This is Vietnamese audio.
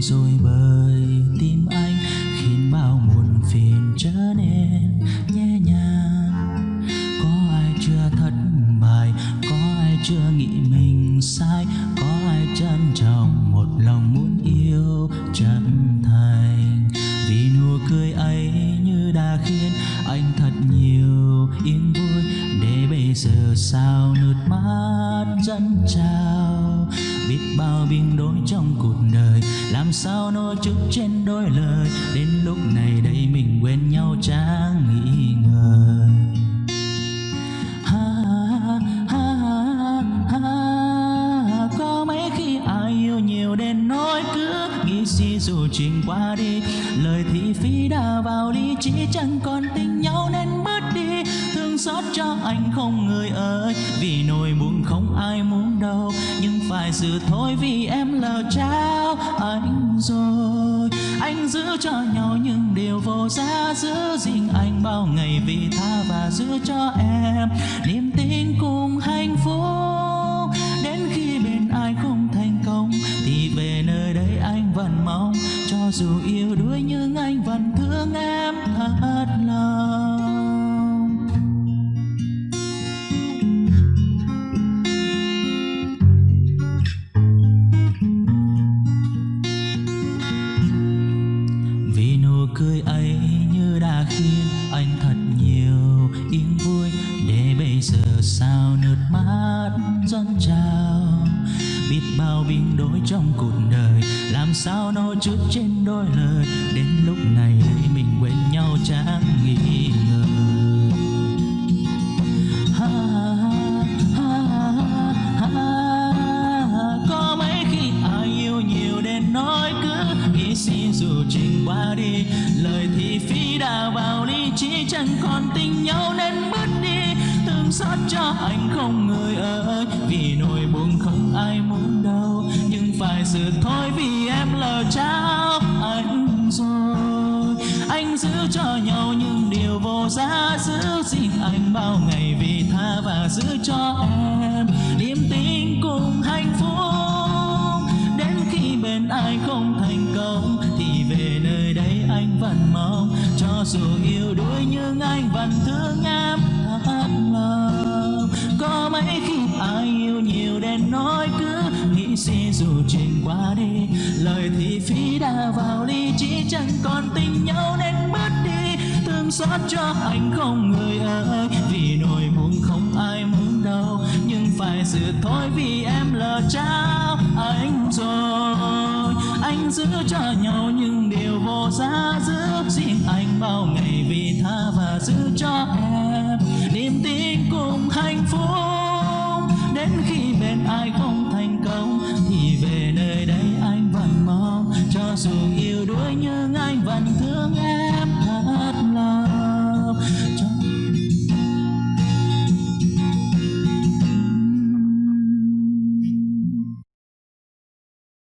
rồi bởi tim anh khiến bao muộn phiền trở nên nhẹ nhàng. Có ai chưa thất bại, có ai chưa nghĩ mình sai, có ai trân trọng một lòng muốn yêu chân thành. Vì nụ cười ấy như đã khiến anh thật nhiều yên vui, để bây giờ sao nước mắt dâng trào? Biết bao biến đổi trong cuộc đời. Làm sao nói chút trên đôi lời. Đến lúc này đây mình quên nhau chẳng nghĩ ngờ. Ha, ha, ha, có mấy khi ai yêu nhiều đến nỗi cứ nghĩ suy dù chuyện qua đi. Lời thị phi đã vào lý trí chẳng còn tình xót cho anh không người ơi. Vì nỗi buồn không ai muốn đâu, nhưng phải giữ thôi vì em lỡ trao anh rồi. Anh giữ cho nhau những điều vô giá, giữ gìn anh bao ngày vì tha và giữ cho em niềm tin cùng hạnh phúc. Đến khi bên ai không thành công, thì về nơi đây anh vẫn mong cho dù yêu đuối như dâng biết bao biến đổi trong cuộc đời làm sao nói trước trên đôi lời. Đến lúc này đây mình quên nhau chẳng nghĩ ngờ. Ha, ha, ha, có mấy khi ai yêu nhiều đến nói cứ nghĩ xin dù trình qua đi. Lời thì phí đã vào lý trí chẳng còn tình nhau nên mất đi. Thương xót cho anh không người ở ơi vì nỗi buồn không ai muốn đâu, nhưng phải sự thôi vì em lỡ trao anh rồi. Anh giữ cho nhau những điều vô giá, giữ gìn anh bao ngày vì tha và giữ cho em niềm tin cùng hạnh phúc. Đến khi bên ai không thành công thì về nơi đây anh vẫn mong, cho dù yêu đuối nhưng anh vẫn thương em thật lòng nên nói cứ nghĩ suy dù chuyện qua đi. Lời thì phí đã vào ly chỉ chẳng còn tình nhau nên mất đi. Thương xót cho anh không người ơi, vì nỗi buồn không ai muốn đâu. Nhưng phải sự thôi vì em lỡ trao anh rồi. Anh giữ cho nhau những điều vô giá, giữ riêng anh bao ngày vì tha và giữ cho em. Ai không thành công thì về nơi đây anh vẫn mong cho dù yêu đuối nhưng